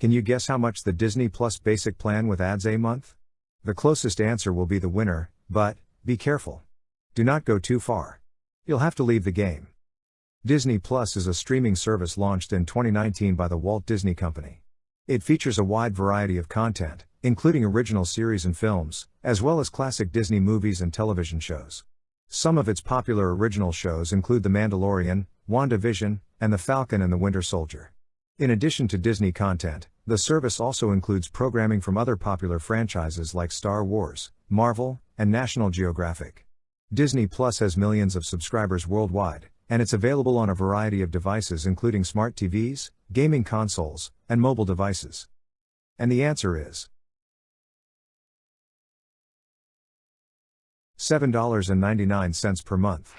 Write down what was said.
Can you guess how much the Disney Plus basic plan with ads a month? The closest answer will be the winner, but, be careful. Do not go too far. You'll have to leave the game. Disney Plus is a streaming service launched in 2019 by the Walt Disney Company. It features a wide variety of content, including original series and films, as well as classic Disney movies and television shows. Some of its popular original shows include The Mandalorian, WandaVision, and The Falcon and the Winter Soldier. In addition to Disney content, the service also includes programming from other popular franchises like Star Wars, Marvel, and National Geographic. Disney Plus has millions of subscribers worldwide, and it's available on a variety of devices including smart TVs, gaming consoles, and mobile devices. And the answer is $7.99 per month.